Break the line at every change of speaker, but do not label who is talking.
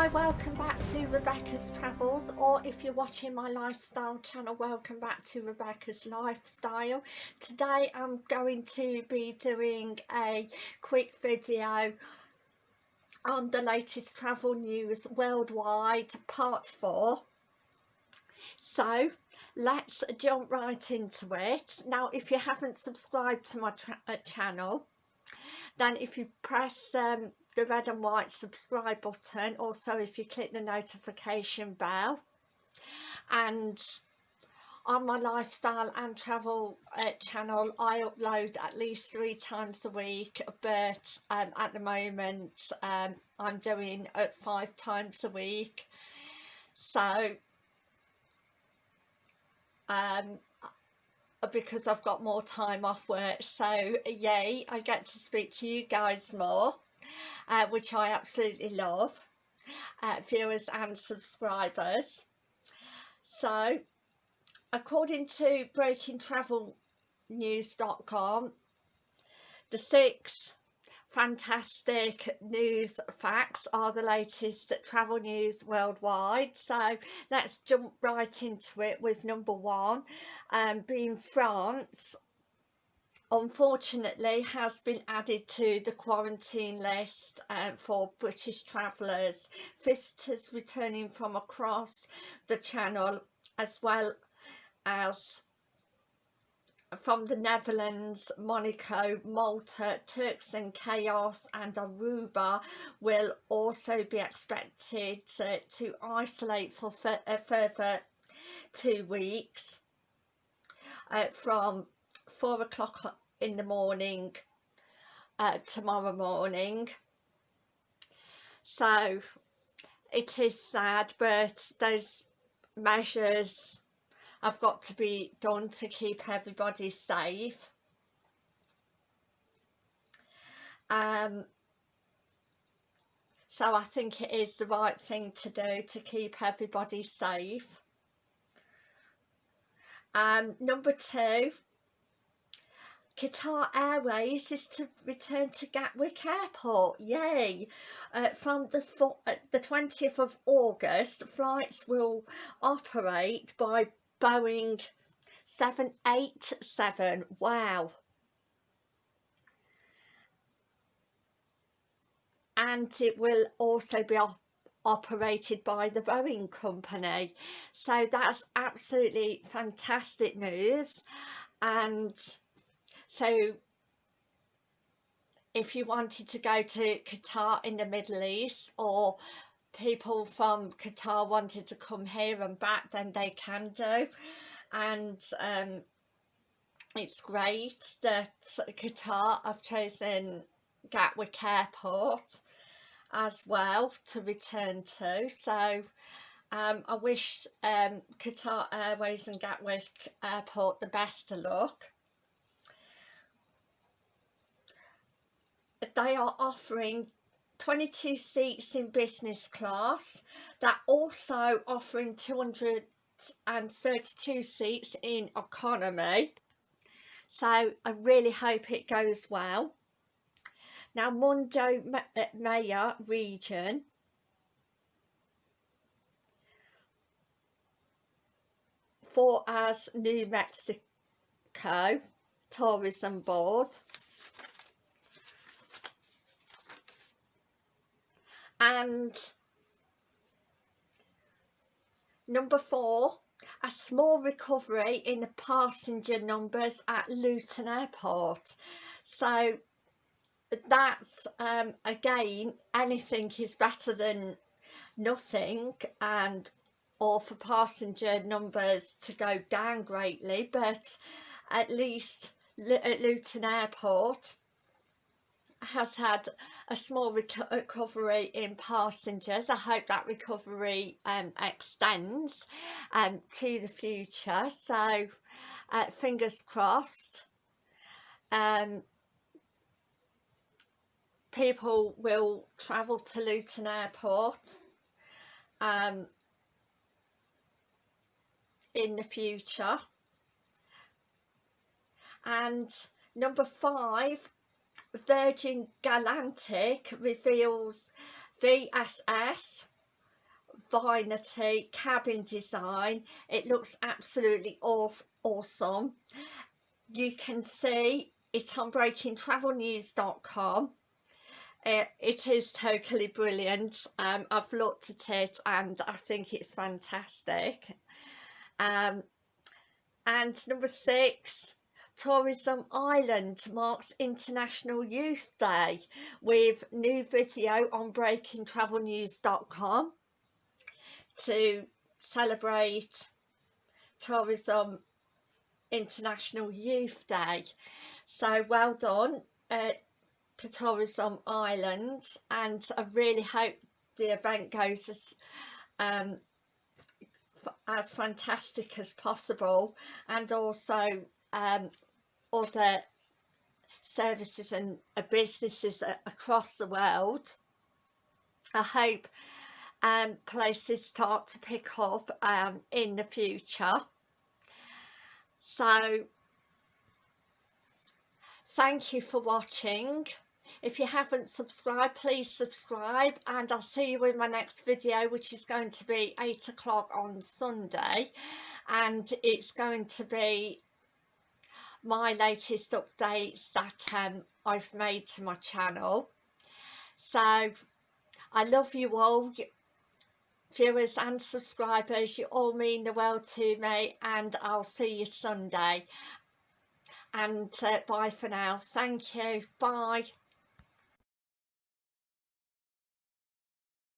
Hi, welcome back to Rebecca's Travels or if you're watching my lifestyle channel, welcome back to Rebecca's Lifestyle. Today I'm going to be doing a quick video on the latest travel news worldwide part 4. So let's jump right into it. Now if you haven't subscribed to my uh, channel then if you press um, the red and white subscribe button. Also if you click the notification bell. And on my lifestyle and travel uh, channel I upload at least three times a week but um, at the moment um, I'm doing it five times a week. So um, because I've got more time off work. So yay I get to speak to you guys more uh, which I absolutely love, uh, viewers and subscribers. So, according to breakingtravelnews.com, the six fantastic news facts are the latest travel news worldwide so let's jump right into it with number one um, being France unfortunately has been added to the quarantine list uh, for British travellers, visitors returning from across the channel as well as from the Netherlands, Monaco, Malta, Turks and Caicos and Aruba will also be expected to, to isolate for a further two weeks uh, from four o'clock in the morning uh, tomorrow morning. So it is sad but those measures have got to be done to keep everybody safe. Um so I think it is the right thing to do to keep everybody safe. Um number two Qatar Airways is to return to Gatwick Airport, yay! Uh, from the, uh, the 20th of August, flights will operate by Boeing 787, wow! And it will also be op operated by the Boeing company. So that's absolutely fantastic news and so if you wanted to go to Qatar in the Middle East or people from Qatar wanted to come here and back then they can do. And um, it's great that Qatar have chosen Gatwick Airport as well to return to. So um, I wish um, Qatar Airways and Gatwick Airport the best of luck they are offering 22 seats in business class. They're also offering 232 seats in economy. So I really hope it goes well. Now Mundo uh, Maya region. For as New Mexico tourism board and number four a small recovery in the passenger numbers at Luton Airport. So that's um, again anything is better than nothing and or for passenger numbers to go down greatly but at least at Luton Airport has had a small recovery in passengers. I hope that recovery um, extends um, to the future. So uh, fingers crossed. Um, people will travel to Luton Airport um, in the future. And number five, Virgin Galactic reveals VSS Unity cabin design. It looks absolutely off awesome. You can see it on breakingtravelnews.com it, it is totally brilliant. Um, I've looked at it and I think it's fantastic. Um, and number six Tourism Ireland marks International Youth Day with new video on breakingtravelnews.com to celebrate Tourism International Youth Day. So well done uh, to Tourism Ireland and I really hope the event goes as, um, as fantastic as possible and also um, other services and uh, businesses across the world. I hope um, places start to pick up um, in the future. So thank you for watching. If you haven't subscribed, please subscribe and I'll see you in my next video which is going to be 8 o'clock on Sunday and it's going to be my latest updates that um, I've made to my channel. So I love you all viewers and subscribers. You all mean the world to me and I'll see you Sunday. And uh, bye for now. Thank you. Bye